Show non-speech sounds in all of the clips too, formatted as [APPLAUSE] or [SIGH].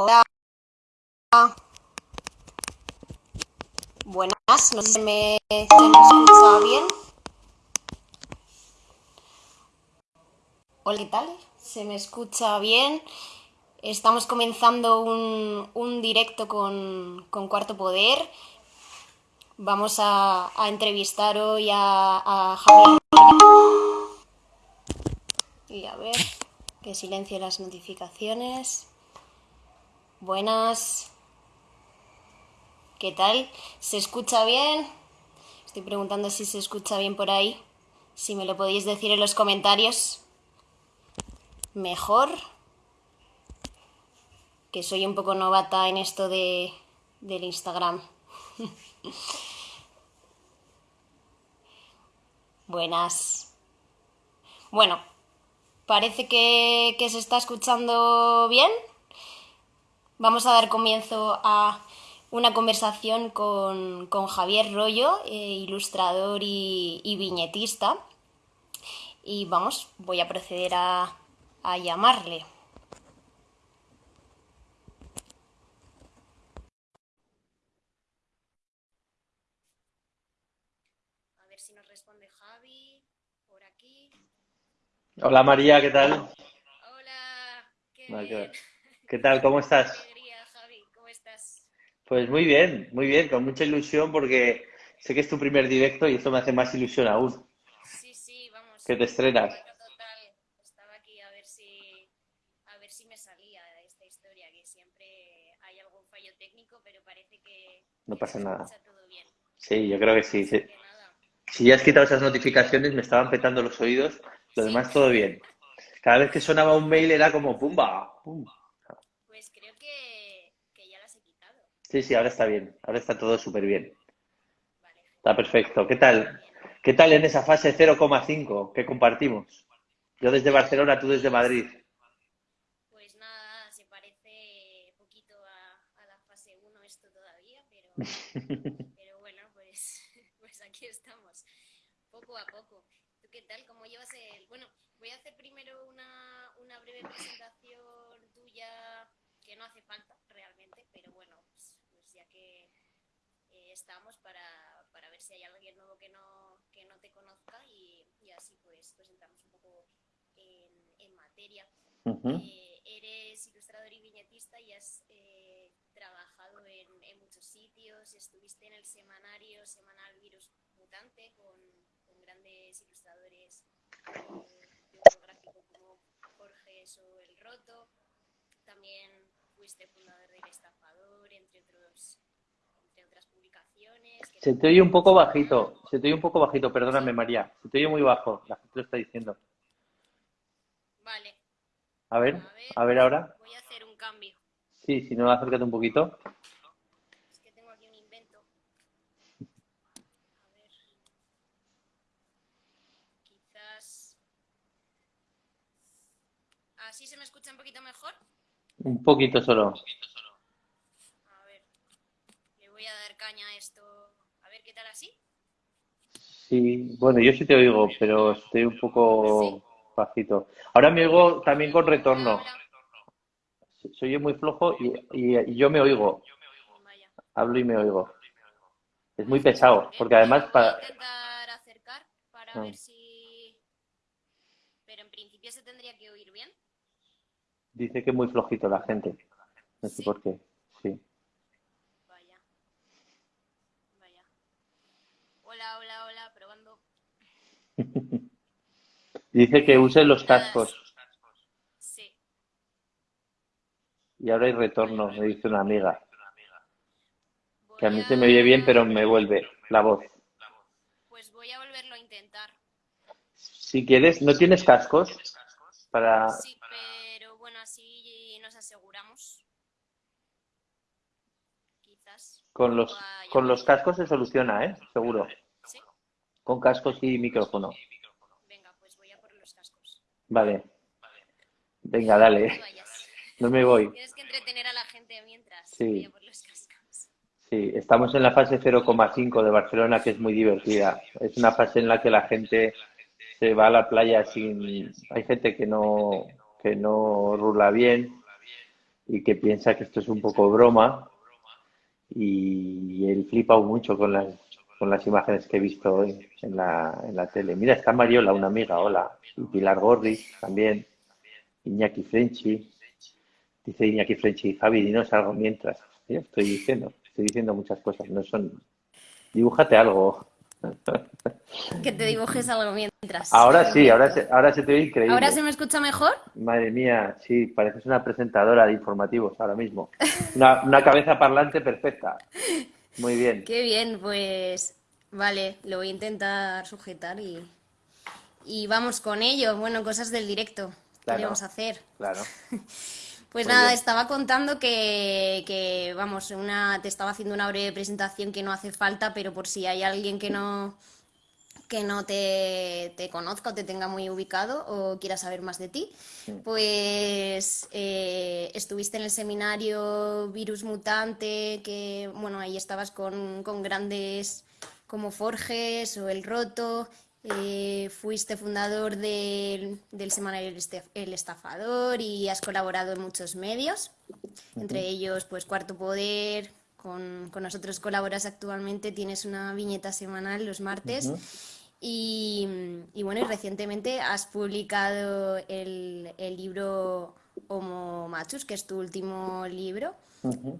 Hola. Buenas, no sé si me, se me escucha bien. Hola, ¿qué tal? ¿Se me escucha bien? Estamos comenzando un, un directo con, con, Cuarto Poder. Vamos a, a entrevistar hoy a, a Javier. Y a ver, que silencie las notificaciones. Buenas. ¿Qué tal? ¿Se escucha bien? Estoy preguntando si se escucha bien por ahí. Si me lo podéis decir en los comentarios. Mejor. Que soy un poco novata en esto de, del Instagram. [LAUGHS] Buenas. Bueno, parece que, que se está escuchando bien. Vamos a dar comienzo a una conversación con, con Javier Rollo, eh, ilustrador y, y, viñetista. Y vamos, voy a proceder a, a llamarle. A ver si nos responde Javi por aquí. Hola María, ¿qué tal? Hola, qué bien. [LAUGHS] ¿Qué tal? ¿Cómo estás? Alegría, Javi, ¿cómo estás? Pues muy bien, muy bien, con mucha ilusión porque sé que es tu primer directo y esto me hace más ilusión aún, Sí, sí, vamos. que te estrenas. Total. Estaba aquí a ver si a ver si me salía de esta historia, que siempre hay algún fallo técnico, pero parece que, No que pasa nada. escucha todo bien. Sí, yo creo que sí. Sí. que. Si ya has quitado esas notificaciones, me estaban petando los oídos, lo Sí, demás todo bien. Cada vez que sonaba un mail era como pumba, pum. pues creo que, que ya las he quitado. Sí, sí, ahora está bien, ahora está todo súper bien. Está perfecto. ¿Qué tal? ¿Qué tal en esa fase 0,5 que compartimos? Yo desde Barcelona, tú desde Madrid. pues nada, se parece poquito a, a la fase 1 esto todavía, pero, [LAUGHS] pero bueno, pues, pues aquí estamos, poco a poco. ¿Tú qué tal? ¿Cómo llevas el...? Bueno, voy a hacer primero una, una breve presentación tuya, que no hace falta realmente, pero bueno, pues, pues ya que eh, estamos para, para ver si hay alguien nuevo que no, que no te conozca y, y así pues, pues entramos un poco en, en materia. Ujú. Eh, eres ilustrador y viñetista y has eh, trabajado en, en muchos sitios, estuviste en el semanario semanal Virus Mutante con, con grandes ilustradores eh, gráfico como Jorge o El Roto, también fuiste fundador del Estafador, entre otros otras publicaciones. que Se te oye un poco bajito, se te oye un poco bajito, perdóname María, se te oye muy bajo, la gente lo está diciendo. vale, A ver, a ver, a ver ahora. voy a hacer un cambio. Sí, si no, acércate un poquito. Es que tengo aquí un invento. A ver. Quizás. ¿Así se me escucha un poquito mejor? Un poquito solo. A ver. Le voy a dar caña a esto. A ver qué tal así. Sí, bueno, yo sí te oigo, pero estoy un poco bajito. Ahora me oigo también con retorno. se oye muy flojo y, y- y yo me oigo, hablo y me oigo. Es muy pesado, porque además Yo para... intentar acercar para Ah, ver si. Pero en principio se tendría que oír bien. dice que es muy flojito la gente. No sé por qué. Sí. Vaya. Vaya. Hola, hola, hola, probando. [LAUGHS] Dice que use los cascos sí. y ahora hay retorno, me dice una amiga. Que a mí se me oye bien, pero me vuelve la voz. Pues voy a volverlo a intentar. Si quieres, ¿no tienes cascos? Para... Sí, pero bueno, así nos aseguramos. Quizás. Con los, con los cascos se soluciona, ¿eh? Seguro. Con cascos y micrófono. Venga, pues voy a por los cascos. Vale. Venga, dale. No me voy. Tienes que entretener a la gente mientras Sí. voy a por los cascos. Sí, estamos en la fase 0,5 de Barcelona, que es muy divertida. Es una fase en la que la gente se va a la playa sin... Hay gente que no, que no rula bien y que piensa que esto es un poco broma y él flipa mucho con las, con las imágenes que he visto hoy en la, en la tele. Mira, está Mariola, una amiga, hola, y Pilar Gorri también, Iñaki Frenchi, dice Iñaki Frenchi, Javi, dinos algo mientras. Yo estoy diciendo, estoy diciendo muchas cosas, no son... Dibújate algo. [LAUGHS] Que te dibujes algo mientras. Ahora sí, ahora se, ahora se te ve increíble. ¿Ahora se me escucha mejor? Madre mía, sí, pareces una presentadora de informativos ahora mismo. Una, una cabeza parlante perfecta. [LAUGHS] Muy bien. Qué bien, pues vale, lo voy a intentar sujetar y, y vamos con ello. Bueno, cosas del directo. ¿Qué Claro. a hacer? Claro. [LAUGHS] Pues Muy nada, bien. estaba contando que, que, vamos, una, te estaba haciendo una breve presentación que no hace falta, pero por si hay alguien que no, que no te, te conozca o te tenga muy ubicado o quiera saber más de ti, pues eh, estuviste en el seminario Virus Mutante, que bueno, ahí estabas con, con grandes como Forges o El Roto, eh, fuiste fundador del, del semanario El, Estafador y has colaborado en muchos medios, entre ellos pues Cuarto Poder, con, con nosotros colaboras actualmente, tienes una viñeta semanal los martes. Y, y bueno, y recientemente has publicado el, el libro Homo Machus, que es tu último libro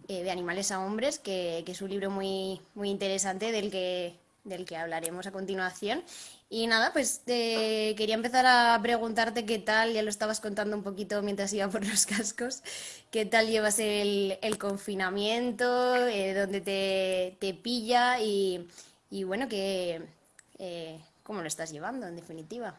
eh, de animales a hombres, que, que es un libro muy, muy interesante del que, del que hablaremos a continuación. Y nada, pues eh, quería empezar a preguntarte qué tal, ya lo estabas contando un poquito mientras iba por los cascos, qué tal llevas el, el confinamiento, eh, dónde te, te pilla y, y bueno, que, eh, cómo lo estás llevando en definitiva.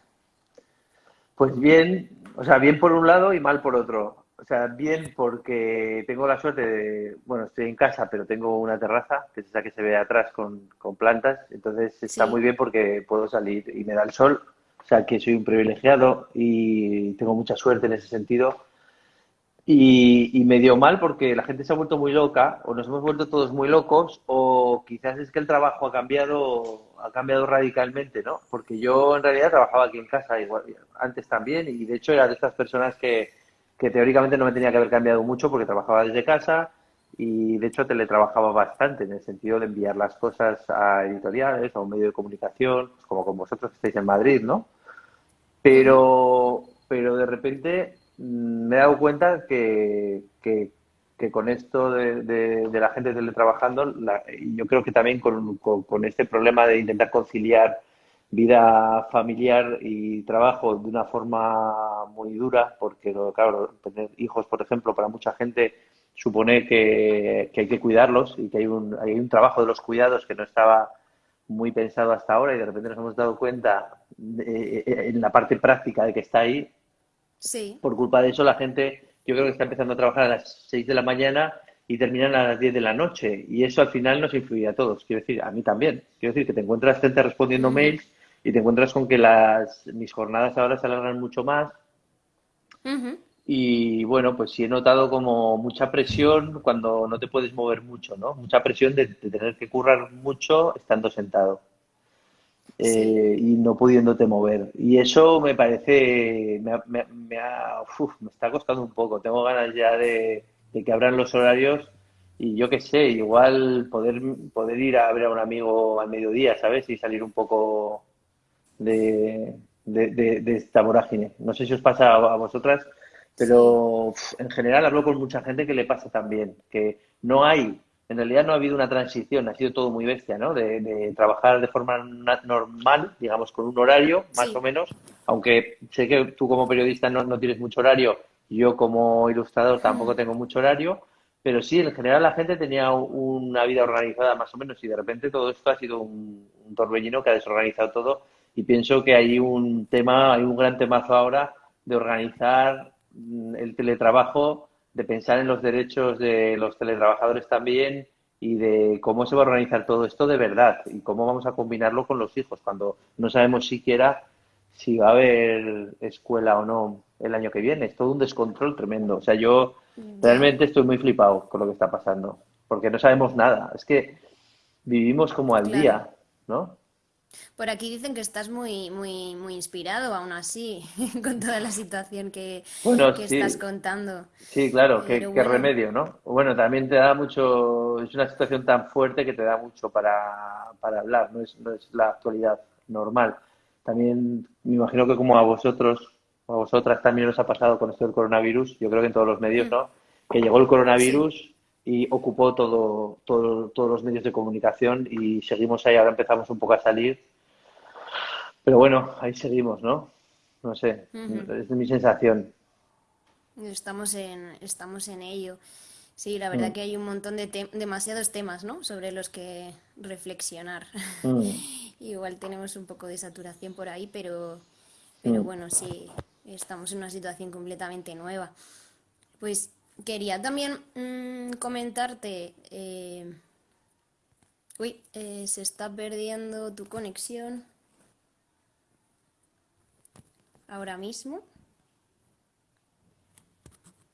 Pues bien, o sea, bien por un lado y mal por otro. O sea, bien porque tengo la suerte de, bueno, estoy en casa, pero tengo una terraza, que es esa que se ve atrás con, con plantas, entonces está Sí. muy bien porque puedo salir y me da el sol, o sea, que soy un privilegiado y tengo mucha suerte en ese sentido. Y, y me dio mal porque la gente se ha vuelto muy loca, o nos hemos vuelto todos muy locos, o quizás es que el trabajo ha cambiado, ha cambiado radicalmente, ¿no? Porque yo en realidad trabajaba aquí en casa igual, antes también, y de hecho era de estas personas que, que teóricamente no me tenía que haber cambiado mucho porque trabajaba desde casa y de hecho teletrabajaba bastante en el sentido de enviar las cosas a editoriales, a un medio de comunicación, pues como con vosotros que estáis en Madrid, ¿no? Pero, pero de repente me he dado cuenta que, que, con esto de, de- la gente teletrabajando, la- yo creo que también con, con- con este problema de intentar conciliar vida familiar y trabajo de una forma muy dura, porque claro, tener hijos, por ejemplo, para mucha gente supone que, que hay que cuidarlos y que hay un, hay un trabajo de los cuidados que no estaba muy pensado hasta ahora y de repente nos hemos dado cuenta de- en la parte práctica de que está ahí. Sí, Por culpa de eso la gente, yo creo que está empezando a trabajar a las 6 de la mañana y terminan a las 10 de la noche y eso al final nos influye a todos. Quiero decir, a mí también. Quiero decir que te encuentras gente respondiendo mails y te encuentras con que las, mis jornadas ahora se alargan mucho más y bueno, pues sí he notado como mucha presión cuando no te puedes mover mucho, ¿no? Mucha presión de, de tener que currar mucho estando sentado eh, y no pudiéndote mover. Y eso me parece, me, me, me ha- uf, me está costando un poco. Tengo ganas ya de, de que abran los horarios y yo qué sé, igual poder, poder ir a ver a un amigo al mediodía, ¿sabes? Y salir un poco de, de, de- de esta vorágine. No sé si os pasa a, a vosotras, pero uf, en general hablo con mucha gente que le pasa también, que no hay, en realidad no ha habido una transición, ha sido todo muy bestia, ¿no? De, de trabajar de forma normal, digamos, con un horario, más Sí. o menos, aunque sé que tú como periodista no, no tienes mucho horario, yo como ilustrador tampoco tengo mucho horario, pero sí, en general la gente tenía una vida organizada más o menos y de repente todo esto ha sido un, un torbellino que ha desorganizado todo y pienso que hay un tema, hay un gran temazo ahora de organizar mm, el teletrabajo, de pensar en los derechos de los teletrabajadores también y de cómo se va a organizar todo esto de verdad y cómo vamos a combinarlo con los hijos cuando no sabemos siquiera si va a haber escuela o no el año que viene. Es todo un descontrol tremendo. O sea, yo realmente estoy muy flipado con lo que está pasando porque no sabemos nada. Es que vivimos como al Claro. día, ¿no? Por aquí dicen que estás muy, muy, muy inspirado aún así, [LAUGHS] con toda la situación que, Bueno, que estás sí, contando. sí, claro, qué, qué remedio, ¿no? Bueno, también te da mucho, es una situación tan fuerte que te da mucho para, para hablar, no es, no es la actualidad normal. También me imagino que como a vosotros o a vosotras también os ha pasado con esto del coronavirus, yo creo que en todos los medios, ¿no? Que llegó el sí, coronavirus y ocupó todo, todo, todos los medios de comunicación y seguimos ahí, ahora empezamos un poco a salir Pero bueno, ahí seguimos, ¿no? No sé, es mi sensación. Estamos en, estamos en ello. Sí, la verdad Mm, que hay un montón de tem- demasiados temas, ¿no? Sobre los que reflexionar. mm, [LAUGHS] Igual tenemos un poco de saturación por ahí, pero, pero mm. bueno, sí, estamos en una situación completamente nueva. Pues quería también mm, comentarte, eh, uy, eh, se está perdiendo tu conexión ahora mismo.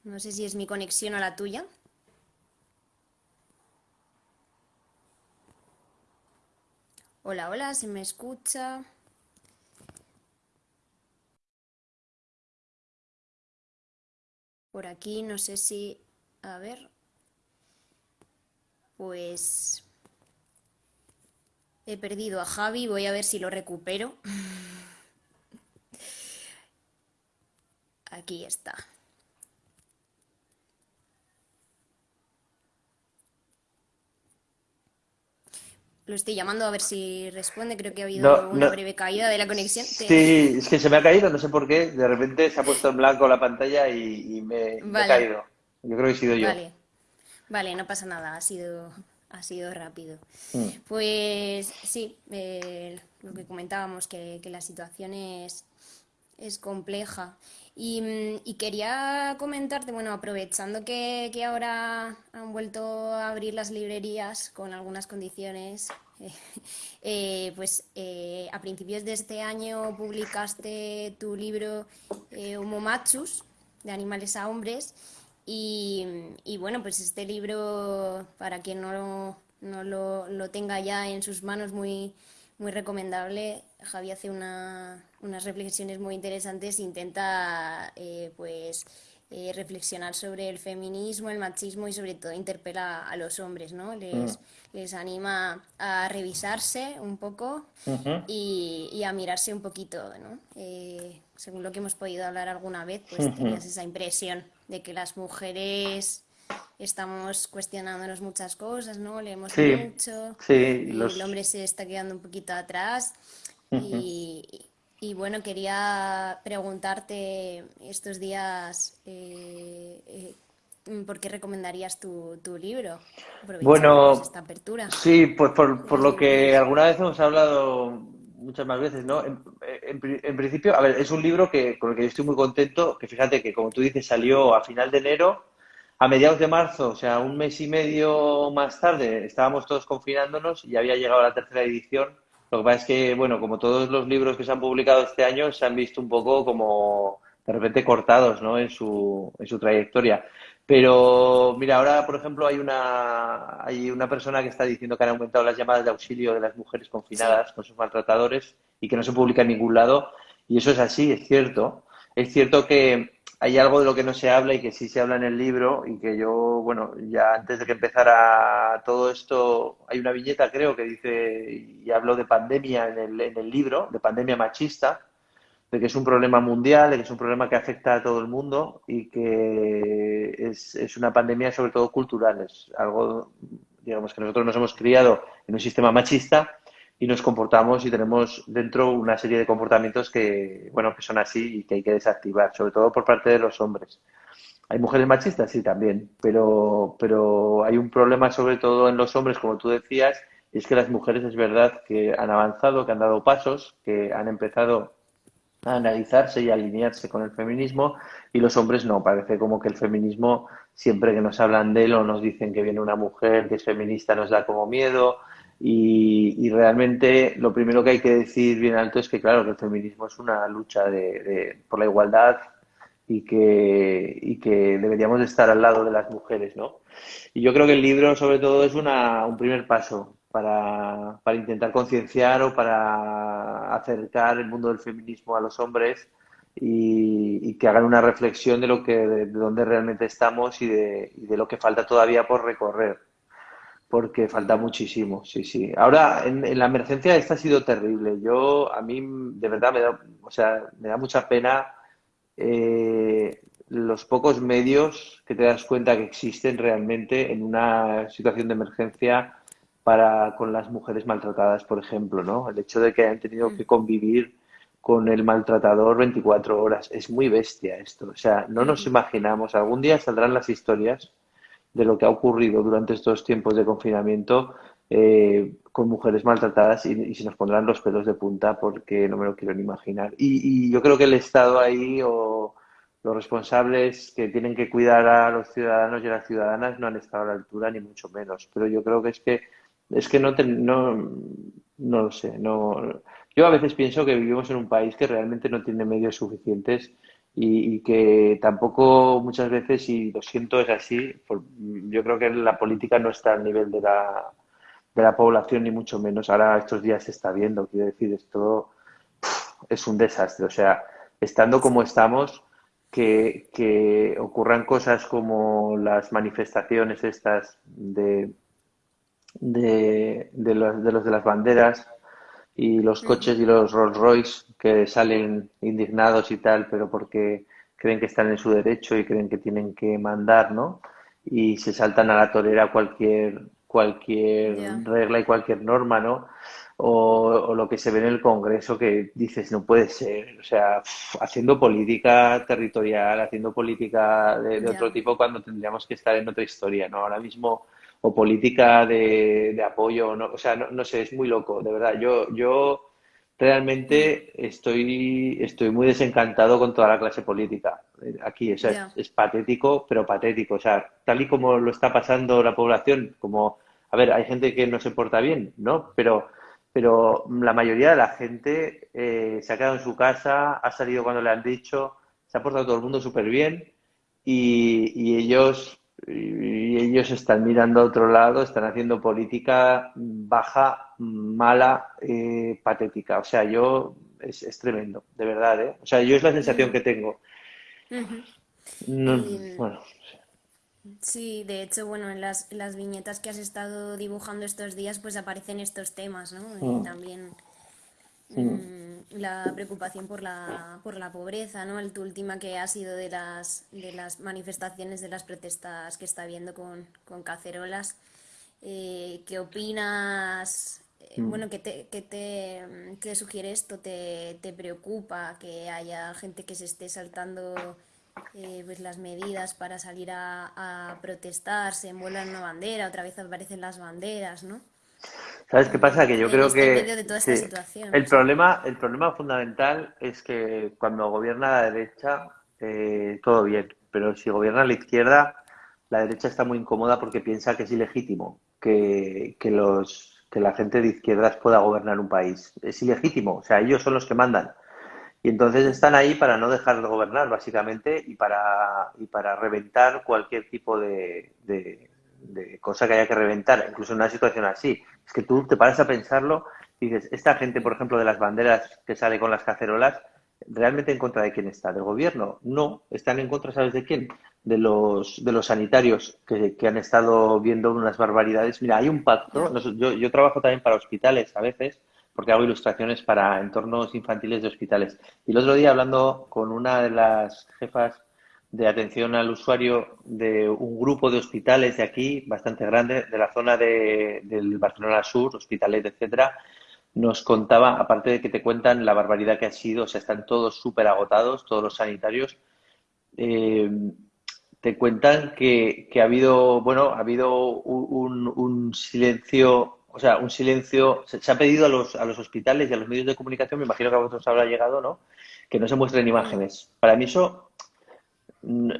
No sé si es mi conexión o la tuya. Hola, hola, ¿se me escucha? Por aquí, no sé si... A ver, pues he perdido a Javi, voy a ver si lo recupero. [LAUGHS] Aquí está. Lo estoy llamando a ver si responde. Creo que ha No, habido una no. breve caída de la conexión. Te- Sí, es que se me ha caído, no sé por qué. De repente se ha puesto en blanco la pantalla y, y me, Vale, caído. Yo creo que he sido yo. vale, vale, no pasa nada, ha sido, ha sido rápido. Mm, Pues sí, eh, lo que comentábamos, que, que la situación es, es compleja. Y, mm, y quería comentarte, bueno, aprovechando que, que ahora han vuelto a abrir las librerías con algunas condiciones, [LAUGHS] eh, pues eh, a principios de este año publicaste tu libro eh, Homo Machus, de animales a hombres, y, y bueno, pues este libro, para quien no no lo, lo tenga ya en sus manos, muy, muy recomendable. Javi hace una, unas reflexiones muy interesantes, intenta eh, pues eh, reflexionar sobre el feminismo, el machismo y sobre todo interpela a los hombres, ¿no? mm, Les, les anima a revisarse un poco y, y a mirarse un poquito, ¿no? Eh, según lo que hemos podido hablar alguna vez, pues tenías esa impresión de que las mujeres estamos cuestionándonos muchas cosas, ¿no? Leemos Sí, mucho, sí, el hombre se está quedando un poquito atrás y, y bueno, quería preguntarte estos días eh, eh, ¿por qué recomendarías tu, tu libro? Pues Bueno, esta apertura sí, pues por, por lo que alguna vez hemos hablado muchas más veces, ¿no? En, en pri- en principio, a ver, es un libro que, con el que yo estoy muy contento, que fíjate que como tú dices salió a final de enero, a mediados de marzo, o sea, un mes y medio más tarde, estábamos todos confinándonos y había llegado la tercera edición. Lo que pasa es que, bueno, como todos los libros que se han publicado este año, se han visto un poco como de repente cortados, ¿no? En su, en su trayectoria. Pero mira, ahora, por ejemplo, hay una, hay una persona que está diciendo que han aumentado las llamadas de auxilio de las mujeres confinadas con sus maltratadores y que no se publica en ningún lado. Y eso es así, es cierto. Es cierto que hay algo de lo que no se habla y que sí se habla en el libro y que yo, bueno, ya antes de que empezara todo esto, hay una viñeta, creo, que dice, y hablo de pandemia en el, en el libro, de pandemia machista de que es un problema mundial, de que es un problema que afecta a todo el mundo y que es, es una pandemia sobre todo cultural, es algo, digamos, que nosotros nos hemos criado en un sistema machista y nos comportamos y tenemos dentro una serie de comportamientos que, bueno, que son así y que hay que desactivar, sobre todo por parte de los hombres. ¿Hay mujeres machistas? Sí, también, pero, pero hay un problema sobre todo en los hombres, como tú decías, y es que las mujeres es verdad que han avanzado, que han dado pasos, que han empezado a analizarse y alinearse con el feminismo y los hombres no, parece como que el feminismo siempre que nos hablan de él o nos dicen que viene una mujer que es feminista nos da como miedo y, y realmente lo primero que hay que decir bien alto es que claro que el feminismo es una lucha de, por la igualdad y que, y que deberíamos de estar al lado de las mujeres, ¿no? Y yo creo que el libro sobre todo es una, un primer paso para, para intentar concienciar o para acercar el mundo del feminismo a los hombres y, que hagan una reflexión de lo que de, dónde realmente estamos y de, y de, lo que falta todavía por recorrer porque falta muchísimo sí sí ahora en, la emergencia esta ha sido terrible yo a mí de verdad me da o sea me da mucha pena eh, los pocos medios que te das cuenta que existen realmente en una situación de emergencia para con las mujeres maltratadas, por ejemplo, ¿no? El hecho de que hayan tenido que convivir con el maltratador 24 horas. Es muy bestia esto. O sea, no nos imaginamos. Algún día saldrán las historias de lo que ha ocurrido durante estos tiempos de confinamiento eh, con mujeres maltratadas y, se nos pondrán los pelos de punta porque no me lo quiero ni imaginar. Y, yo creo que el Estado ahí o los responsables que tienen que cuidar a los ciudadanos y a las ciudadanas no han estado a la altura ni mucho menos. Pero yo creo que es que es que no, no, no lo sé. No, yo a veces pienso que vivimos en un país que realmente no tiene medios suficientes y, que tampoco muchas veces, y lo siento, es así, yo creo que la política no está al nivel de la, de la población, ni mucho menos. Ahora estos días se está viendo, quiero decir, esto es un desastre. O sea, estando como estamos, que, que ocurran cosas como las manifestaciones estas de, de, de, los, de los de las banderas, y los coches y los Rolls Royce que salen indignados y tal, pero porque creen que están en su derecho y creen que tienen que mandar, ¿no? Y se saltan a la torera cualquier cualquier regla y cualquier norma, ¿no? O, lo que se ve en el Congreso que dices, no puede ser, o sea, haciendo política territorial, haciendo política de, otro tipo cuando tendríamos que estar en otra historia, ¿no? Ahora mismo o política de, apoyo, no, o sea, no, sé, es muy loco, de verdad. Yo, yo realmente estoy, estoy muy desencantado con toda la clase política aquí, o sea, es, patético, pero patético, o sea, tal y como lo está pasando la población, como, a ver, hay gente que no se porta bien, ¿no? Pero, pero la mayoría de la gente eh, se ha quedado en su casa, ha salido cuando le han dicho, se ha portado todo el mundo súper bien y, y ellos y ellos están mirando a otro lado, están haciendo política baja, mala, eh, patética. O sea, yo es, es, tremendo, de verdad, ¿eh? O sea, yo es la sensación que tengo. bueno. Sí, de hecho, bueno, en las, las viñetas que has estado dibujando estos días, pues aparecen estos temas, ¿no? Y mm. también la preocupación por la, por la pobreza, ¿no? El, tu última que ha sido de las, de las manifestaciones, de las protestas que está habiendo con, con cacerolas. Eh, ¿Qué opinas? Eh, mm. Bueno, ¿qué te, qué te, qué sugiere esto? ¿Te, ¿Te, preocupa que haya gente que se esté saltando eh, pues las medidas para salir a, a protestar? Se envuelvan una bandera, otra vez aparecen las banderas, ¿no? ¿Sabes qué pasa? Que yo creo que el problema, el problema fundamental es que cuando gobierna la derecha eh, todo bien, pero si gobierna la izquierda, la derecha está muy incómoda porque piensa que es ilegítimo que, que los que la gente de izquierdas pueda gobernar un país. Es ilegítimo, o sea, ellos son los que mandan. Y entonces están ahí para no dejar de gobernar, básicamente, y para, y para reventar cualquier tipo de, de cosa que haya que reventar, incluso en una situación así. Es que tú te paras a pensarlo y dices, esta gente, por ejemplo, de las banderas que sale con las cacerolas, ¿realmente en contra de quién está? ¿Del gobierno? No, están en contra, ¿sabes de quién? De los, de los sanitarios que, han estado viendo unas barbaridades. Mira, hay un pacto, yo, yo trabajo también para hospitales a veces, porque hago ilustraciones para entornos infantiles de hospitales. Y el otro día, hablando con una de las jefas de atención al usuario de un grupo de hospitales de aquí, bastante grande, de la zona de, del Barcelona Sur, hospitales, etcétera, nos contaba, aparte de que te cuentan la barbaridad que ha sido, o sea, están todos súper agotados, todos los sanitarios, eh, te cuentan que, que, ha habido, bueno, ha habido un, un, silencio, o sea, un silencio, se, se, ha pedido a los, a los hospitales y a los medios de comunicación, me imagino que a vosotros habrá llegado, ¿no? Que no se muestren imágenes. Para mí eso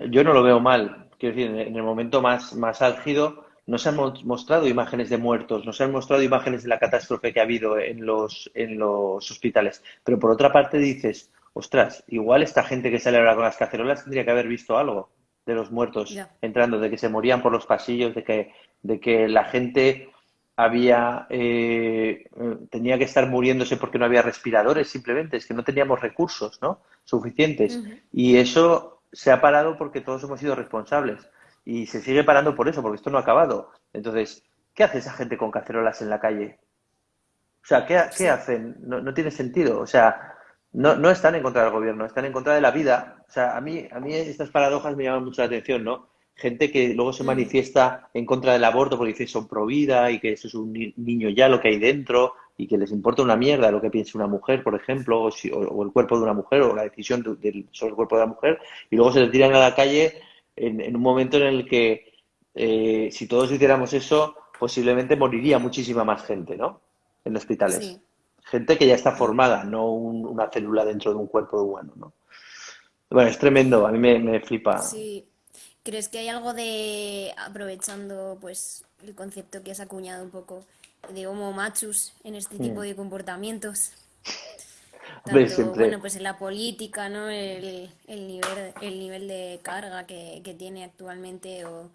yo no lo veo mal. Quiero decir, en el momento más, más álgido no se han mostrado imágenes de muertos, no se han mostrado imágenes de la catástrofe que ha habido en los, en los hospitales. Pero por otra parte dices, ostras, igual esta gente que sale ahora con las cacerolas tendría que haber visto algo de los muertos entrando, de que se morían por los pasillos, de que, de que la gente había eh, tenía que estar muriéndose porque no había respiradores simplemente es que no teníamos recursos no suficientes y eso se ha parado porque todos hemos sido responsables. Y se sigue parando por eso porque esto no ha acabado. Entonces qué hace esa gente con cacerolas en la calle o sea qué, qué hacen no, no, tiene sentido. O sea no, no están en contra del gobierno están en contra de la vida. O sea a mí a mí estas paradojas me llaman mucho la atención no gente que luego se mm. manifiesta en contra del aborto porque dice son pro vida y que eso es un niño ya lo que hay dentro y que les importa una mierda lo que piense una mujer, por ejemplo, o, el cuerpo de una mujer o la decisión sobre el cuerpo de la mujer, y luego se le tiran a la calle en, un momento en el que eh, si todos hiciéramos eso, posiblemente moriría muchísima más gente, ¿no? En hospitales. Gente que ya está formada, no una célula dentro de un cuerpo humano, ¿no? Bueno, es tremendo, a mí me, me flipa. Sí. ¿Crees que hay algo de, aprovechando pues el concepto que has acuñado un poco, de homo machus en este tipo de comportamientos? [LAUGHS] Tanto, bueno, pues en la política, ¿no? El, el, nivel, el nivel de carga que, que tiene actualmente o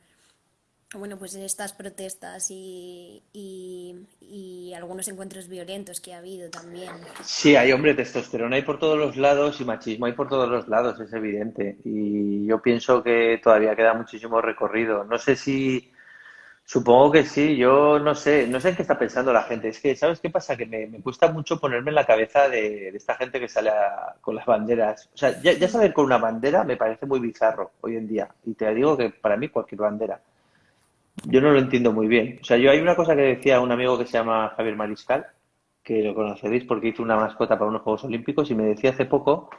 bueno, pues estas protestas y, y, algunos encuentros violentos que ha habido también. Sí, hay, hombre, testosterona hay por todos los lados y machismo hay por todos los lados, es evidente. Y yo pienso que todavía queda muchísimo recorrido. No sé si, supongo que sí, yo no sé, no sé en qué está pensando la gente. Es que, ¿sabes qué pasa? Que me, me cuesta mucho ponerme en la cabeza de, esta gente que sale con las banderas. O sea, ya, ya saber con una bandera me parece muy bizarro hoy en día. Y te digo que para mí cualquier bandera yo no lo entiendo muy bien. O sea, yo hay una cosa que decía un amigo que se llama Javier Mariscal, que lo conoceréis porque hizo una mascota para unos Juegos Olímpicos y me decía hace poco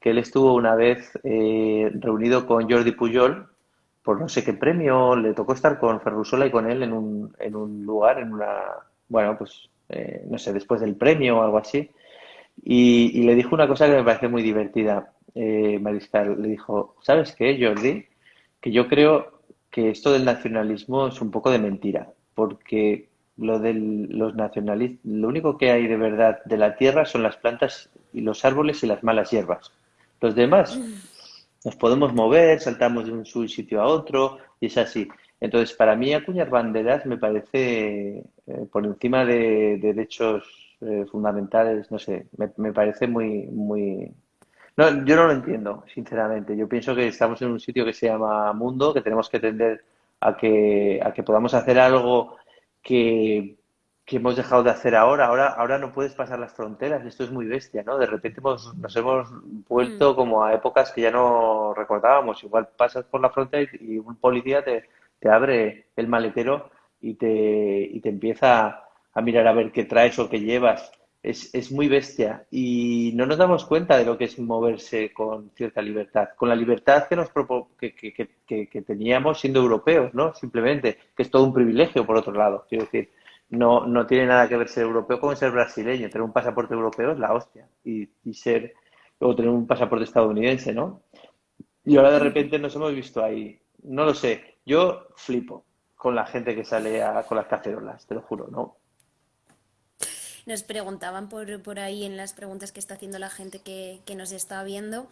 que él estuvo una vez eh, reunido con Jordi Pujol por no sé qué premio, le tocó estar con Ferrusola y con él en un, en un lugar, en una, bueno, pues, eh, no sé, después del premio o algo así. Y, le dijo una cosa que me parece muy divertida, eh, Mariscal. Le dijo, ¿sabes qué, Jordi? Que yo creo que esto del nacionalismo es un poco de mentira, porque lo de los nacionalistas, lo único que hay de verdad de la tierra son las plantas y los árboles y las malas hierbas. Los demás nos podemos mover, saltamos de un sitio a otro y es así. Entonces, para mí acuñar banderas me parece eh, por encima de, derechos eh, fundamentales, no sé, me, me parece muy, muy, no, yo no lo entiendo, sinceramente. Yo pienso que estamos en un sitio que se llama mundo, que tenemos que tender a que, a que podamos hacer algo que, que hemos dejado de hacer ahora. Ahora, ahora no puedes pasar las fronteras. Esto es muy bestia, ¿no? De repente nos hemos vuelto mm. como a épocas que ya no recordábamos. Igual pasas por la frontera y, un policía te, te abre el maletero y te, y te empieza a mirar a ver qué traes o qué llevas es, es, muy bestia y no nos damos cuenta de lo que es moverse con cierta libertad, con la libertad que nos que, que, que, teníamos siendo europeos, ¿no? Simplemente, que es todo un privilegio por otro lado, quiero decir, no, no tiene nada que ver ser europeo con ser brasileño, tener un pasaporte europeo es la hostia y, y ser, luego tener un pasaporte estadounidense, ¿no? Y ahora de repente nos hemos visto ahí, no lo sé, yo flipo con la gente que sale a, con las cacerolas, te lo juro, ¿no? Nos preguntaban por, por ahí en las preguntas que está haciendo la gente que, que nos está viendo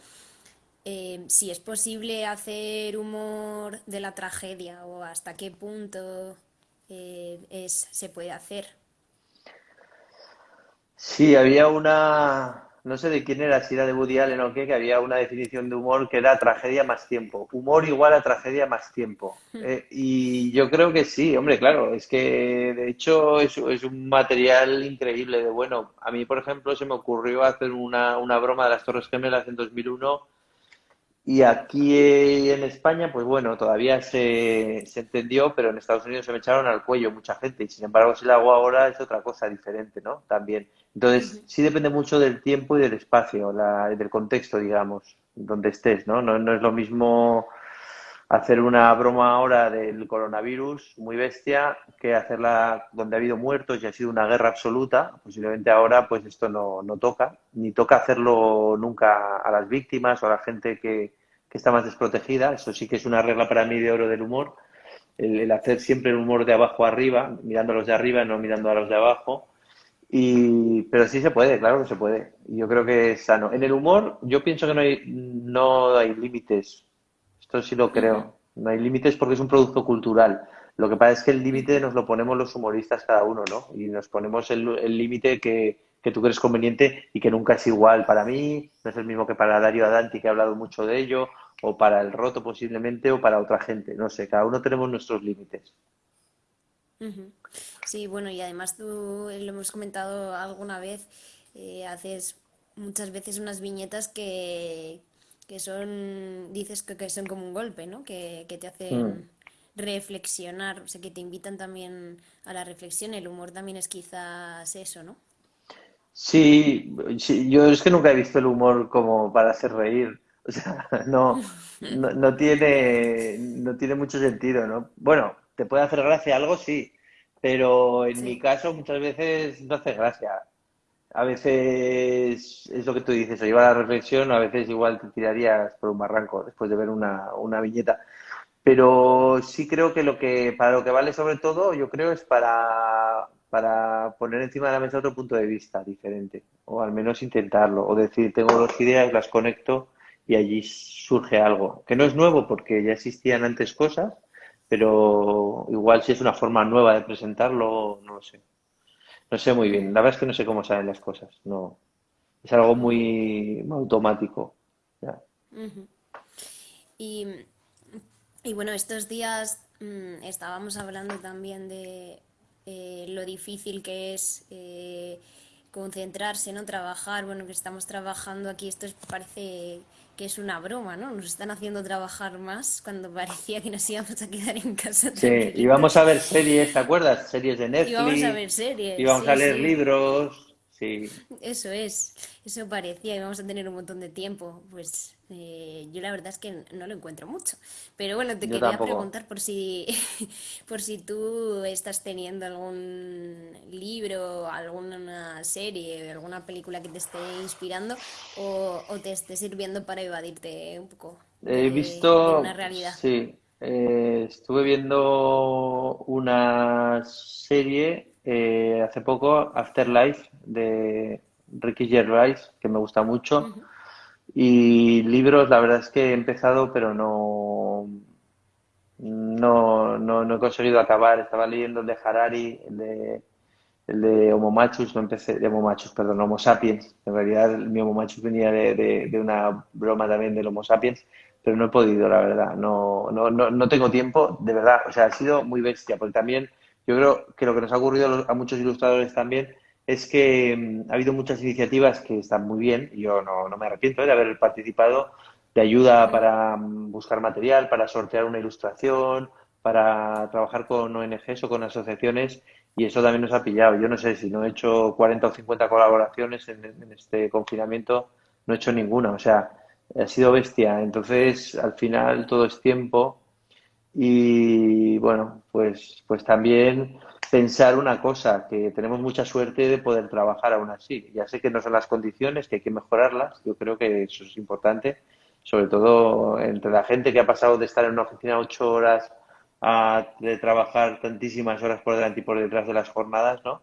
eh, si es posible hacer humor de la tragedia o hasta qué punto eh, es, se puede hacer. Sí, había una, no sé de quién era, si era de Woody Allen o qué, que había una definición de humor que era tragedia más tiempo. Humor igual a tragedia más tiempo. Hmm. Eh, y yo creo que sí, hombre, claro, es que de hecho es, es, un material increíble de bueno. A mí, por ejemplo, se me ocurrió hacer una, una broma de las Torres Gemelas en 2001 y aquí en España, pues bueno, todavía se, se, entendió, pero en Estados Unidos se me echaron al cuello mucha gente y sin embargo si la hago ahora es otra cosa diferente, ¿no? También. Entonces, sí depende mucho del tiempo y del espacio, la, del contexto, digamos, donde estés, ¿no? ¿no? No es lo mismo hacer una broma ahora del coronavirus muy bestia que hacerla donde ha habido muertos y ha sido una guerra absoluta. Posiblemente ahora pues esto no, no toca, ni toca hacerlo nunca a las víctimas o a la gente que, que está más desprotegida. Eso sí que es una regla para mí de oro del humor. El, hacer siempre el humor de abajo arriba, mirando a los de arriba, no mirando a los de abajo. Y, pero sí se puede, claro que se puede. Yo creo que es sano. En el humor, yo pienso que no hay, no hay límites. Esto sí lo creo. No hay límites porque es un producto cultural. Lo que pasa es que el límite nos lo ponemos los humoristas cada uno, ¿no? Y nos ponemos el límite que, que tú crees conveniente y que nunca es igual para mí, no es el mismo que para Dario Adanti, que ha hablado mucho de ello, o para el roto posiblemente, o para otra gente. No sé, cada uno tenemos nuestros límites. Sí, bueno, y además tú eh, lo hemos comentado alguna vez, eh, haces muchas veces unas viñetas que, que son, dices que, son como un golpe, ¿no? Que, te hacen mm. reflexionar, o sea, que te invitan también a la reflexión. El humor también es quizás eso, ¿no? Sí, yo es que nunca he visto el humor como para hacer reír. O sea, [LAUGHS] no, no, tiene, no tiene mucho sentido, ¿no? Bueno, te puede hacer gracia algo, sí, pero en mi caso muchas veces no hace gracia. A veces es lo que tú dices, o lleva la reflexión, a veces igual te tirarías por un barranco después de ver una, una viñeta. Pero sí creo que lo que, para lo que vale sobre todo, yo creo es para para poner encima de la mesa otro punto de vista diferente, o al menos intentarlo, o decir, tengo dos ideas, las conecto y allí surge algo, que no es nuevo porque ya existían antes cosas, pero igual si es una forma nueva de presentarlo, no lo sé. No sé muy bien, la verdad es que no sé cómo salen las cosas, no. Es algo muy, automático. y, bueno, estos días mm, estábamos hablando también de eh, lo difícil que es eh, concentrarse, ¿no? Trabajar, bueno, que estamos trabajando aquí, esto parece que es una broma, ¿no? Nos están haciendo trabajar más cuando parecía que nos íbamos a quedar en casa. Sí, íbamos a ver series, ¿te acuerdas? Series de Netflix. Íbamos a ver series. Íbamos a leer libros. Sí. Eso es, eso parecía, y vamos a tener un montón de tiempo. Pues eh, yo la verdad es que no lo encuentro mucho. Pero bueno, te quería preguntar por si, [LAUGHS] por si tú estás teniendo algún libro, alguna serie, alguna película que te esté inspirando o, te esté sirviendo para evadirte un poco. He visto, una realidad. Sí, eh, estuve viendo una serie eh, hace poco Afterlife de Ricky Gervais, que me gusta mucho. Y libros, la verdad es que he empezado, pero no, no, no, he conseguido acabar. Estaba leyendo el de Harari, el de, el de Homo Machus, no empecé, de Homo Machus, perdón, Homo Sapiens. En realidad, mi Homo Machus venía de, de, una broma también del Homo Sapiens, pero no he podido, la verdad. No, no, no, no tengo tiempo, de verdad. O sea, ha sido muy bestia, porque también yo creo que lo que nos ha ocurrido a muchos ilustradores también es que mm, ha habido muchas iniciativas que están muy bien, y yo no, me arrepiento de haber participado, de ayuda para mm, buscar material, para sortear una ilustración, para trabajar con ONGs o con asociaciones, y eso también nos ha pillado. Yo no sé si no he hecho 40 o 50 colaboraciones en, en este confinamiento, no he hecho ninguna, o sea, ha sido bestia. Entonces, al final todo es tiempo y bueno, pues, pues también pensar una cosa, que tenemos mucha suerte de poder trabajar aún así. Ya sé que no son las condiciones, que hay que mejorarlas, yo creo que eso es importante, sobre todo entre la gente que ha pasado de estar en una oficina ocho horas a de trabajar tantísimas horas por delante y por detrás de las jornadas, ¿no?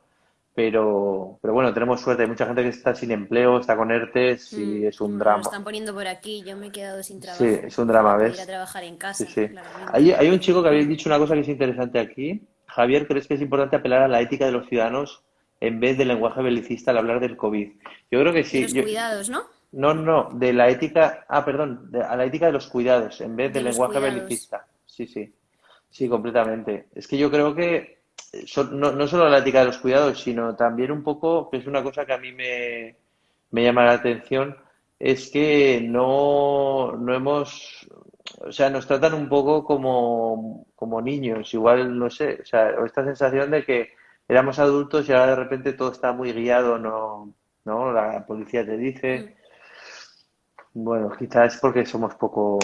Pero, pero bueno, tenemos suerte. Hay mucha gente que está sin empleo, está con ERTES y mm, es un drama. Lo están poniendo por aquí, yo me he quedado sin trabajo. Sí, es un drama, ¿ves? Ir a trabajar en casa. Sí, sí. Hay, hay un chico que habéis dicho una cosa que es interesante aquí. Javier, ¿crees que es importante apelar a la ética de los ciudadanos en vez del lenguaje belicista al hablar del COVID? Yo creo que sí. los cuidados, ¿no? No, no, de la ética, ah, perdón, a la ética de los cuidados en vez del lenguaje belicista. Sí, sí, sí, completamente. Es que yo creo que no, no, solo la ética de los cuidados, sino también un poco, que es una cosa que a mí me, llama la atención, es que no, no hemos, o sea, nos tratan un poco como, como niños, igual, no sé, o sea, esta sensación de que éramos adultos y ahora de repente todo está muy guiado, no, no, la policía te dice. Mm. Bueno, quizás es porque somos poco,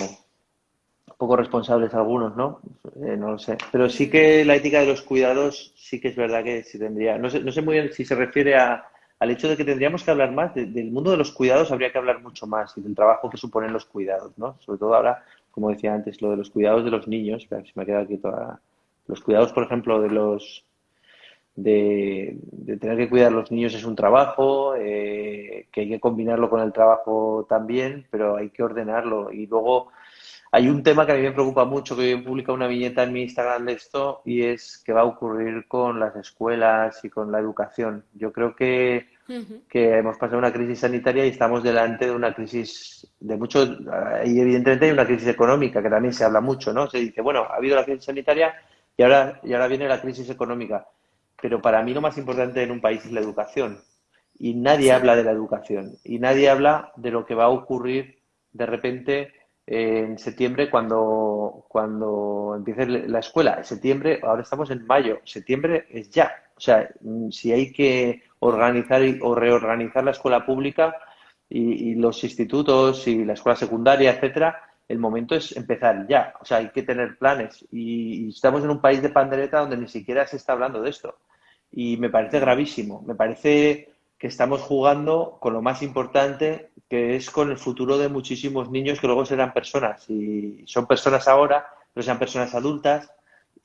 poco responsables algunos, ¿no? Eh, no lo sé. Pero sí que la ética de los cuidados sí que es verdad que sí tendría. No sé, no sé muy bien si se refiere a, al hecho de que tendríamos que hablar más del mundo de los cuidados, habría que hablar mucho más y del trabajo que suponen los cuidados, ¿no? Sobre todo ahora, como decía antes, lo de los cuidados de los niños, si me ha quedado aquí toda. Los cuidados, por ejemplo, de los. De, tener que cuidar a los niños es un trabajo, eh, que hay que combinarlo con el trabajo también, pero hay que ordenarlo. Y luego Hay un tema que a mí me preocupa mucho, que he publicado una viñeta en mi Instagram de esto, y es qué va a ocurrir con las escuelas y con la educación. Yo creo que, que hemos pasado una crisis sanitaria y estamos delante de una crisis de mucho, y evidentemente hay una crisis económica, que también se habla mucho, ¿no? Se dice, bueno, ha habido la crisis sanitaria y ahora, y ahora viene la crisis económica. Pero para mí lo más importante en un país es la educación. Y nadie habla de la educación. Y nadie habla de lo que va a ocurrir de repente en septiembre cuando, cuando empiece la escuela. En septiembre, ahora estamos en mayo, septiembre es ya. O sea, si hay que organizar o reorganizar la escuela pública y, los institutos y la escuela secundaria, etcétera, el momento es empezar ya. O sea, hay que tener planes. Y, estamos en un país de pandereta donde ni siquiera se está hablando de esto. Y me parece gravísimo. Me parece que estamos jugando con lo más importante, que es con el futuro de muchísimos niños que luego serán personas. Y son personas ahora, pero sean personas adultas.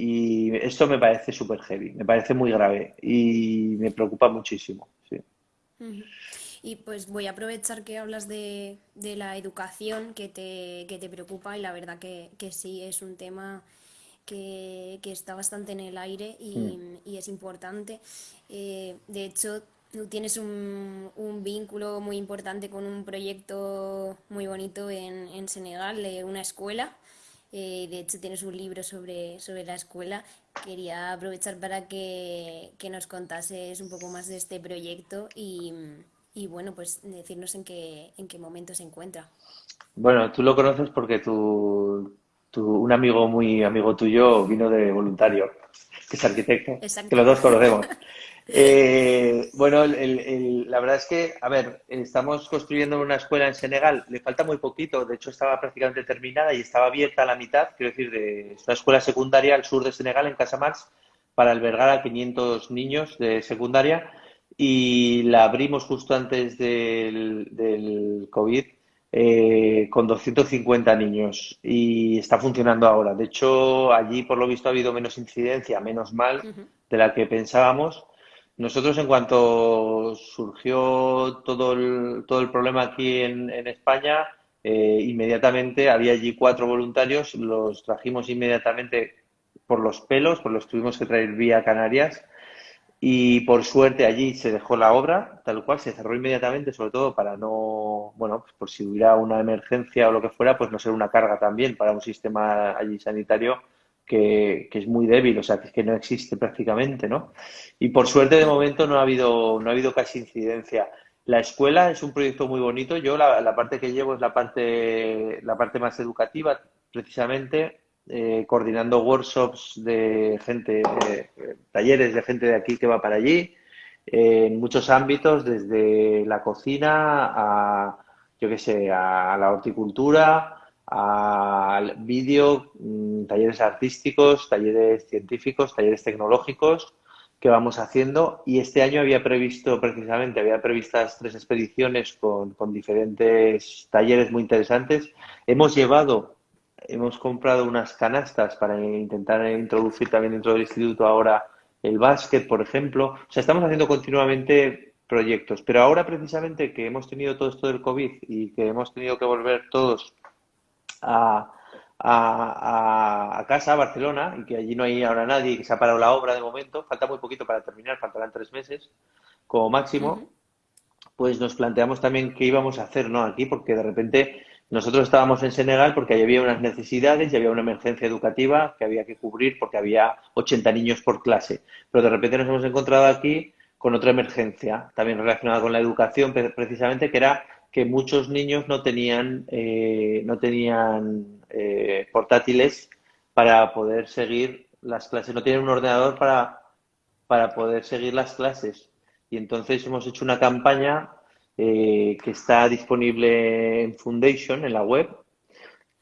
Y esto me parece súper heavy, me parece muy grave y me preocupa muchísimo. Sí. Y pues voy a aprovechar que hablas de, de la educación que te, que te preocupa y la verdad que, que sí es un tema que, que, está bastante en el aire y, mm. y es importante. Eh, de hecho, tú tienes un, un, vínculo muy importante con un proyecto muy bonito en, en Senegal, de una escuela. Eh, de hecho, tienes un libro sobre, sobre la escuela. Quería aprovechar para que, que nos contases un poco más de este proyecto y, y bueno, pues decirnos en qué, en qué momento se encuentra. Bueno, tú lo conoces porque tu, tu, un amigo muy amigo tuyo vino de voluntario, que es arquitecto, que los dos conocemos. [LAUGHS] Eh, bueno, la verdad es que, a ver, estamos construyendo una escuela en Senegal, le falta muy poquito, de hecho estaba prácticamente terminada y estaba abierta a la mitad, quiero decir, de una escuela secundaria al sur de Senegal, en Casamars, para albergar a 500 niños de secundaria y la abrimos justo antes del, del COVID eh, con 250 niños y está funcionando ahora. De hecho, allí por lo visto ha habido menos incidencia, menos mal de la que pensábamos. Nosotros, en cuanto surgió todo el, todo el problema aquí en, España, eh, inmediatamente había allí cuatro voluntarios, los trajimos inmediatamente por los pelos, pues los tuvimos que traer vía Canarias y por suerte allí se dejó la obra, tal cual, se cerró inmediatamente, sobre todo para no, bueno, pues por si hubiera una emergencia o lo que fuera, pues no ser una carga también para un sistema allí sanitario que, es muy débil, o sea, que, no existe prácticamente, ¿no? Y por suerte de momento no ha habido, no ha habido casi incidencia. La escuela es un proyecto muy bonito. Yo la, parte que llevo es la parte, la parte más educativa, precisamente eh, coordinando workshops de gente, talleres de gente de aquí que va para allí, en muchos ámbitos, desde la cocina a, yo qué sé, a la horticultura, al vídeo, mm, talleres artísticos, talleres científicos, talleres tecnológicos que vamos haciendo y este año había previsto precisamente, había previstas tres expediciones con, con diferentes talleres muy interesantes. Hemos llevado hemos comprado unas canastas para intentar introducir también dentro del instituto ahora el básquet, por ejemplo. O sea, estamos haciendo continuamente proyectos, pero ahora precisamente que hemos tenido todo esto del COVID y que hemos tenido que volver todos a, a, casa, a Barcelona, y que allí no hay ahora nadie y que se ha parado la obra de momento, falta muy poquito para terminar, faltarán tres meses como máximo, pues nos planteamos también qué íbamos a hacer, ¿no? Aquí, porque de repente nosotros estábamos en Senegal porque había unas necesidades y había una emergencia educativa que había que cubrir porque había 80 niños por clase. Pero de repente nos hemos encontrado aquí con otra emergencia, también relacionada con la educación, precisamente, que era que muchos niños no tenían, eh, no tenían eh, portátiles para poder seguir las clases, no tienen un ordenador para, para poder seguir las clases. Y entonces hemos hecho una campaña eh, que está disponible en Foundation, en la web,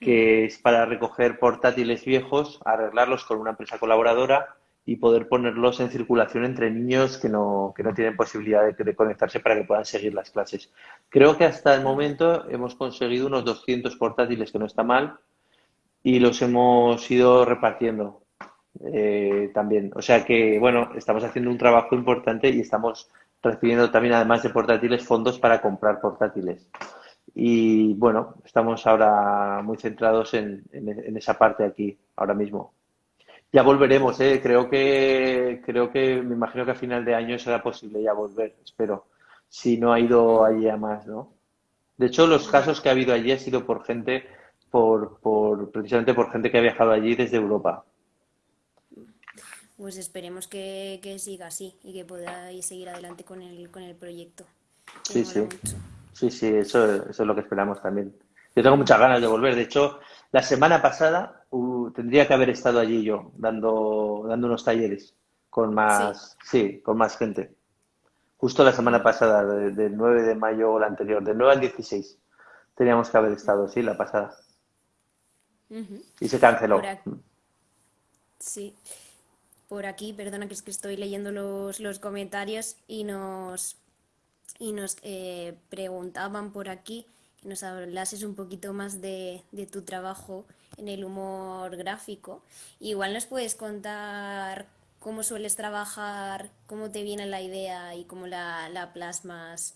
que es para recoger portátiles viejos, arreglarlos con una empresa colaboradora y poder ponerlos en circulación entre niños que no, que no tienen posibilidad de, conectarse para que puedan seguir las clases. Creo que hasta el momento hemos conseguido unos 200 portátiles, que no está mal, y los hemos ido repartiendo eh, también. O sea que, bueno, estamos haciendo un trabajo importante y estamos recibiendo también, además de portátiles, fondos para comprar portátiles. y bueno, estamos ahora muy centrados en, en, esa parte aquí, ahora mismo. Ya volveremos, ¿eh? Creo que, creo que, me imagino que a final de año será posible ya volver, espero. Si no ha ido allí a más, ¿no? De hecho, los casos que ha habido allí ha sido por gente, por, por, precisamente por gente que ha viajado allí desde Europa. Pues esperemos que, siga así y que podáis seguir adelante con el, con el proyecto. Sí, sí. Sí, sí, eso, eso es lo que esperamos también. Yo tengo muchas ganas de volver. De hecho, la semana pasada uh, tendría que haber estado allí yo, dando, dando unos talleres con más, sí, con más gente. Justo la semana pasada, del 9 de mayo o la anterior, del 9 al 16, teníamos que haber estado, sí, la pasada. Y se canceló. Sí. Por aquí, perdona que es que estoy leyendo los, los comentarios y nos y nos eh, preguntaban por aquí nos hablases un poquito más de, tu trabajo en el humor gráfico. Igual nos puedes contar cómo sueles trabajar, cómo te viene la idea y cómo la, plasmas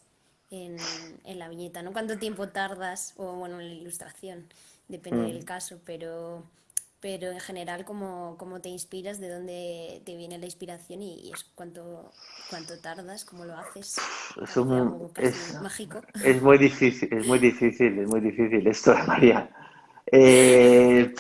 en, en, la viñeta, ¿no? ¿Cuánto tiempo tardas? O bueno, en la ilustración, depende mm. del caso, pero pero en general cómo, cómo, te inspiras, de dónde te viene la inspiración y, es cuánto, cuánto tardas, cómo lo haces. Es, es mágico. Es muy difícil, es muy difícil, es muy difícil esto, [LAUGHS] María. Eh,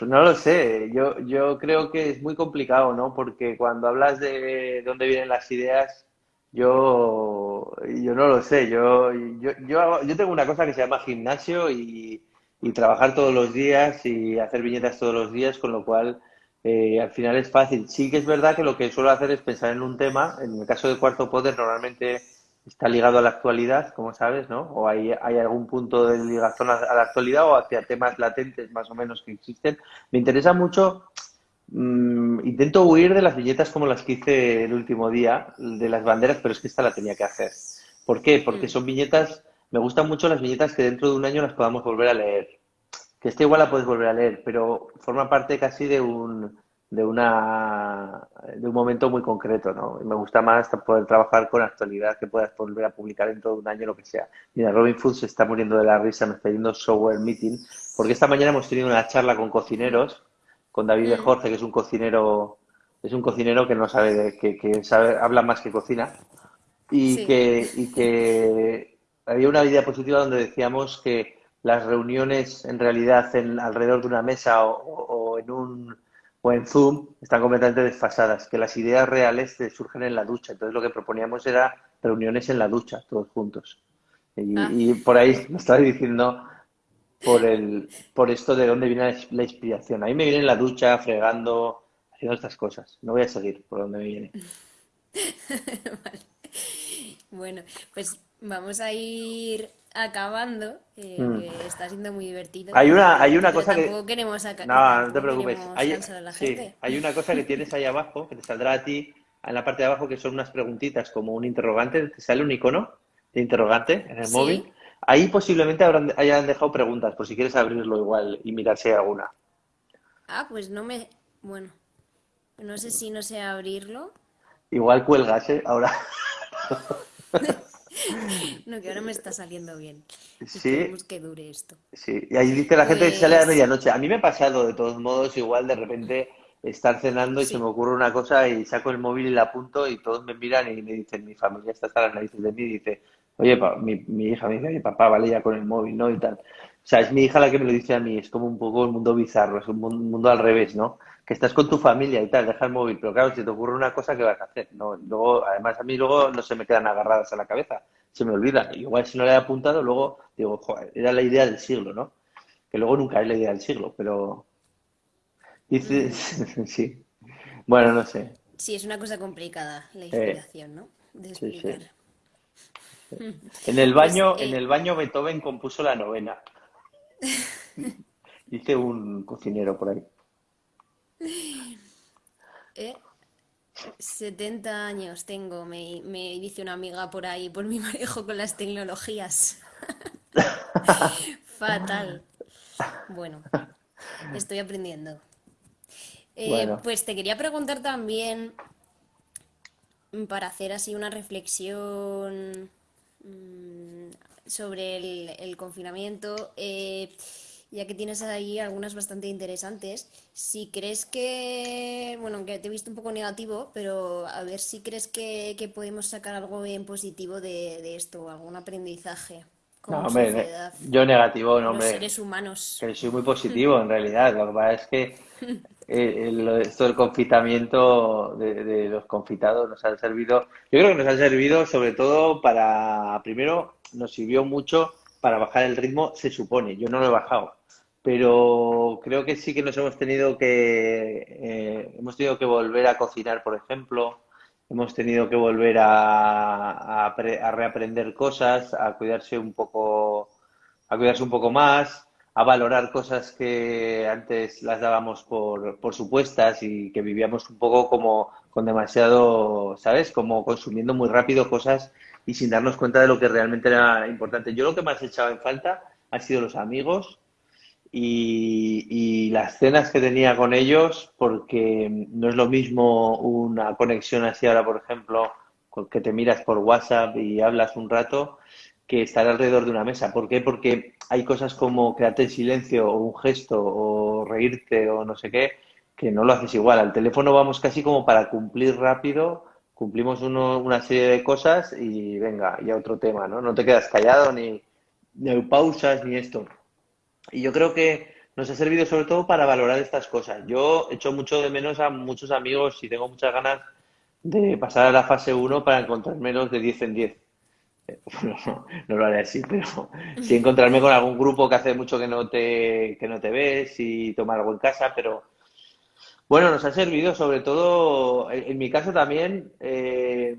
no lo sé, yo, yo creo que es muy complicado, ¿no? Porque cuando hablas de dónde vienen las ideas, yo, yo no lo sé, yo, yo, yo, yo tengo una cosa que se llama gimnasio y y trabajar todos los días y hacer viñetas todos los días, con lo cual eh, al final es fácil. Sí que es verdad que lo que suelo hacer es pensar en un tema. En el caso de Cuarto Poder normalmente está ligado a la actualidad, como sabes, ¿no? O hay, hay algún punto de ligación a la actualidad o hacia temas latentes más o menos que existen. Me interesa mucho, mm, intento huir de las viñetas como las que hice el último día, de las banderas, pero es que esta la tenía que hacer. ¿Por qué? Porque mm. son viñetas me gustan mucho las viñetas que dentro de un año las podamos volver a leer. Que esta igual la puedes volver a leer, pero forma parte casi de un, de una de un momento muy concreto, ¿no? Y me gusta más poder trabajar con actualidad que puedas volver a publicar dentro de un año lo que sea. Mira, Robin Food se está muriendo de la risa, me está yendo software meeting, porque esta mañana hemos tenido una charla con cocineros, con David de mm. Jorge, que es un cocinero, es un cocinero que no sabe, que, que sabe, habla más que cocina, y que, y que había una idea positiva donde decíamos que las reuniones en realidad en, alrededor de una mesa o, en un o en Zoom están completamente desfasadas, que las ideas reales surgen en la ducha. Entonces lo que proponíamos era reuniones en la ducha, todos juntos. Y, ah. por ahí me estaba diciendo por el por esto de dónde viene la inspiración. A mí me viene en la ducha, fregando, haciendo estas cosas. No voy a seguir por donde me viene. [LAUGHS] Bueno, pues Vamos a ir acabando, eh, mm. que está siendo muy divertido. Hay una, hay una cosa que... queremos No, no te preocupes. Hay, hay una cosa que tienes ahí abajo, que te saldrá a ti en la parte de abajo, que son unas preguntitas como un interrogante. Te sale un icono de interrogante en el móvil. Ahí posiblemente habrán, hayan dejado preguntas, por si quieres abrirlo igual y mirar si hay alguna. Ah, pues no me... Bueno, no sé si no sé abrirlo. Igual cuelgas, ¿eh? Ahora. [LAUGHS] [LAUGHS] No, que ahora me está saliendo bien. Sí. que dure esto. Sí, y ahí dice la gente que sale a pues medianoche. A mí me ha pasado, de todos modos, igual de repente estar cenando y se me ocurre una cosa y saco el móvil y la apunto y todos me miran y me dicen, mi familia está hasta las narices de mí y dice, oye, mi, mi, hija me dice, papá, vale ya con el móvil, ¿no? Y tal. O sea, es mi hija la que me lo dice a mí, es como un poco el mundo bizarro, es un mundo al revés, ¿no? Que estás con tu familia y tal, deja el móvil, pero claro, si te ocurre una cosa, ¿qué vas a hacer? No, luego, además, a mí luego no se me quedan agarradas a la cabeza se me olvida. Igual si no le he apuntado, luego digo, joder, era la idea del siglo, ¿no? Que luego nunca es la idea del siglo, pero... Dices, [LAUGHS] sí. Bueno, no sé. Sí, es una cosa complicada la eh, inspiración, ¿no? De explicar. En el baño, pues, en eh, el baño Beethoven compuso la novena. [LAUGHS] Dice un cocinero por ahí. [LAUGHS] ¿Eh? 70 años tengo, me, dice una amiga por ahí, por mi [LAUGHS] manejo con las tecnologías. Fatal. Bueno, estoy aprendiendo. Eh, pues te quería preguntar también, para hacer así una reflexión mm, sobre el, el confinamiento. Eh, ya que tienes ahí algunas bastante interesantes. Si crees que, bueno, que te he visto un poco negativo, pero a ver si crees que, que podemos sacar algo bien positivo de, de esto, algún aprendizaje No, hombre, sociedad, yo negativo, no, los hombre, seres humanos. que soy muy positivo en realidad. Lo que pasa es que [LAUGHS] eh, el- esto del confitamiento de, de los confitados nos ha servido, yo creo que nos ha servido sobre todo para, primero, nos sirvió mucho para bajar el ritmo, se supone, yo no lo he bajado, pero creo que sí que nos hemos tenido que, eh, hemos tenido que volver a cocinar, por ejemplo, hemos tenido que volver a, a apre- a reaprender cosas, a cuidarse un poco a cuidarse un poco más, a valorar cosas que antes las dábamos por, por supuestas y que vivíamos un poco como con demasiado, ¿sabes? Como consumiendo muy rápido cosas y sin darnos cuenta de lo que realmente era importante. Yo lo que más he echado en falta han sido los amigos y, y las cenas que tenía con ellos, porque no es lo mismo una conexión así ahora, por ejemplo, que te miras por WhatsApp y hablas un rato, que estar alrededor de una mesa. ¿Por qué? Porque hay cosas como quedarte en silencio o un gesto o reírte o no sé qué, que no lo haces igual. Al teléfono vamos casi como para cumplir rápido, cumplimos uno- una serie de cosas y venga, ya otro tema, ¿no? No te quedas callado ni, ni pausas ni esto. Y yo creo que nos ha servido sobre todo para valorar estas cosas. Yo echo mucho de menos a muchos amigos y tengo muchas ganas de pasar a la fase uno para encontrármelos de 10 en 10. Bueno, [LAUGHS] no, lo haré así, pero sí encontrarme con algún grupo que hace mucho que no te, que no te ves y tomar algo en casa, pero bueno, nos ha servido sobre todo, en, en mi caso también, eh,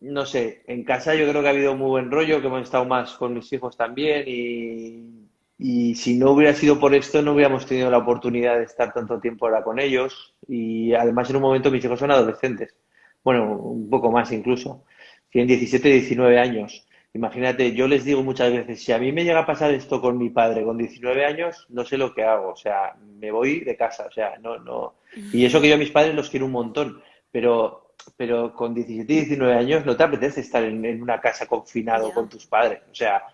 no sé, en casa yo creo que ha habido muy buen rollo, que hemos estado más con mis hijos también y, y si no hubiera sido por esto no hubiéramos tenido la oportunidad de estar tanto tiempo ahora con ellos y además en un momento mis hijos son adolescentes, bueno, un poco más incluso, tienen 17 y 19 años. Imagínate, yo les digo muchas veces, si a mí me llega a pasar esto con mi padre con 19 años, no sé lo que hago, o sea, me voy de casa, o sea, no, no. Y eso que yo a mis padres los quiero un montón, pero, pero con 17 y 19 años no te apetece estar en, en una casa confinado con tus padres, o sea,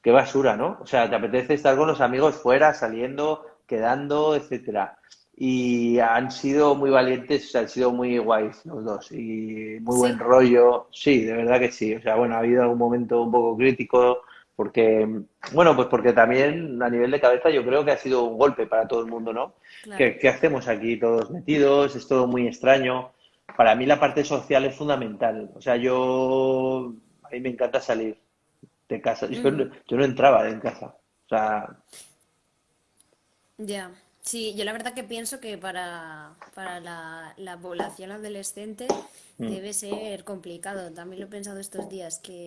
qué basura, ¿no? O sea, te apetece estar con los amigos fuera, saliendo, quedando, etcétera. Y han sido muy valientes, han sido muy guays los dos y muy buen rollo. Sí, de verdad que sí. O sea, bueno, ha habido algún momento un poco crítico porque, bueno, pues porque también a nivel de cabeza yo creo que ha sido un golpe para todo el mundo, ¿no? claro. ¿Qué, qué hacemos aquí todos metidos? Es todo muy extraño. Para mí la parte social es fundamental. O sea, yo, a mí me encanta salir de casa. Yo no, Ujú. yo no entraba en casa. O sea, Ya, sí, yo la verdad que pienso que para, para la, la población adolescente mm. debe ser complicado. También lo he pensado estos días, que,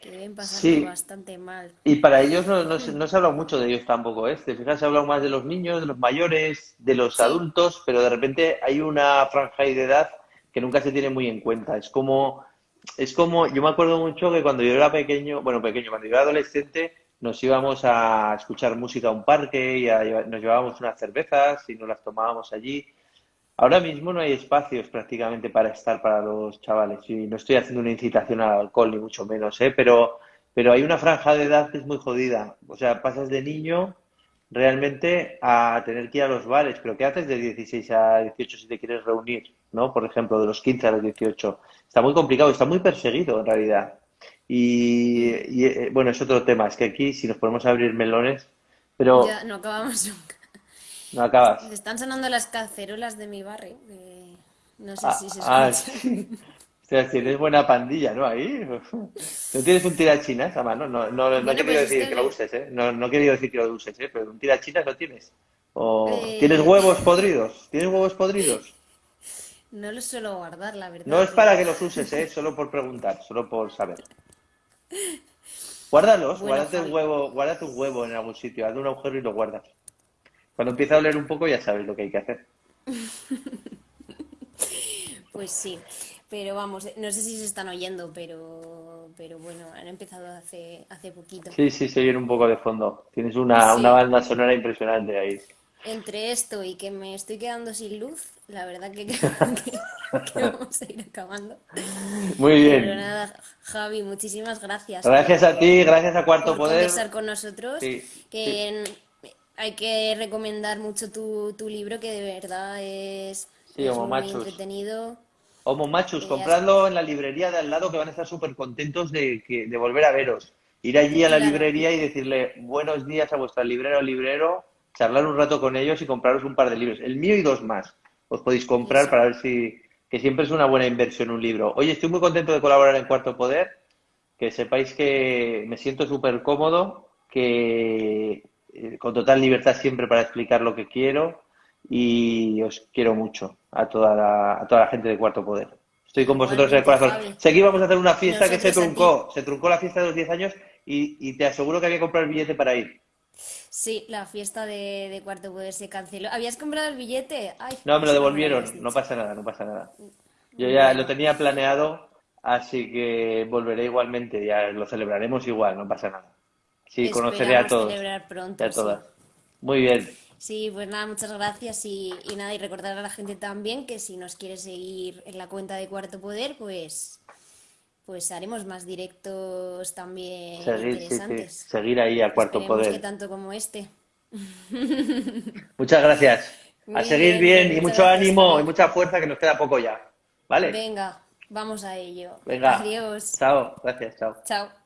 que deben pasarlo sí. bastante mal. Y para ellos no, no, se no se ha hablado mucho de ellos tampoco, ¿eh? Te fijas, se ha hablado más de los niños, de los mayores, de los Sí, adultos, pero de repente hay una franja de edad que nunca se tiene muy en cuenta. Es como, es como, yo me acuerdo mucho que cuando yo era pequeño, bueno, pequeño, cuando yo era adolescente, nos íbamos a escuchar música a un parque y a nos llevábamos unas cervezas y nos las tomábamos allí. Ahora mismo no hay espacios prácticamente para estar para los chavales y no estoy haciendo una incitación al alcohol ni mucho menos, ¿eh? Pero, pero hay una franja de edad que es muy jodida. O sea, pasas de niño realmente a tener que ir a los bares, pero ¿qué haces de 16 a 18 si te quieres reunir, ¿no? Por ejemplo, de los 15 a los 18. Está muy complicado, está muy perseguido en realidad. Y, y, eh, bueno, es otro tema, es que aquí si nos ponemos a abrir melones, pero ya no acabamos [LAUGHS] nunca. no acabas. Me están sonando las cacerolas de mi barrio, no sé Ah, si se ah, escuchan. sí. O sea, tienes buena pandilla, ¿no? Ahí. ¿No tienes un tirachinas a mano? No, no, no he Bueno, querido pues es decir que lo uses, ¿eh? No, no he querido decir que lo uses, ¿eh? Pero un tirachinas no tienes. ¿O tienes eh, huevos podridos? ¿Tienes huevos podridos? [LAUGHS] no los suelo guardar, la No verdad, es para que los uses, ¿eh? Solo por preguntar, solo por saber. Guárdalos, bueno, guárdate un huevo, guárdate un huevo en algún sitio, hazle un agujero y lo guardas. Cuando empieza a oler un poco ya sabes lo que hay que hacer. [LAUGHS] pues sí. Pero vamos, no sé si se están oyendo, pero, pero bueno, han empezado hace, hace poquito. Sí, sí, se viene un poco de fondo. Tienes una, una banda sonora impresionante ahí. Entre esto y que me estoy quedando sin luz, la verdad que [LAUGHS] creo que, que vamos a ir acabando. Muy Pero bien. nada, Javi, muchísimas gracias Gracias a ti, gracias a Cuarto por Poder. conversar con nosotros. Sí, Que en- hay que recomendar mucho tu, tu libro, que de verdad es, Sí, muy Machos. entretenido. Homo Machus, Eh, compradlo en la librería de al lado que van a estar súper contentos de, que, de volver a veros. Ir allí a la Claro. librería y decirle buenos días a vuestra librera o librero, charlar un rato con ellos y compraros un par de libros. El mío y dos más. Os podéis comprar para ver si, que siempre es una buena inversión un libro. Oye, estoy muy contento de colaborar en Cuarto Poder. Que sepáis que me siento súper cómodo, que eh, con total libertad siempre para explicar lo que quiero y os quiero mucho a toda la, a toda la gente de Cuarto Poder. Estoy con vosotros en el corazón. Javi. Sé que íbamos a hacer una fiesta que se truncó, se truncó la fiesta de los 10 años y, y te aseguro que había que comprar el billete para ir. Sí, la fiesta de, de Cuarto Poder se canceló. ¿Habías comprado el billete? Ay, No, me lo devolvieron, no pasa nada, no pasa nada. Yo ya lo tenía planeado, así que volveré igualmente, ya lo celebraremos igual, no pasa nada. Sí, conoceré a Esperamos todos celebrar pronto, a sí. todas. Muy bien, Sí, pues nada, muchas gracias y, y nada, y recordar a la gente también que si nos quiere seguir en la cuenta de Cuarto Poder, pues, pues haremos más directos también seguir, sí, sí, interesantes. seguir ahí a Cuarto Esperemos que Poder. tanto como este. Muchas gracias. [LAUGHS] A seguir bien, bien y mucho gracias, ánimo y mucha fuerza que nos queda poco ya. ¿Vale? Venga, vamos a ello. Venga. Adiós. Chao, gracias, chao. Chao.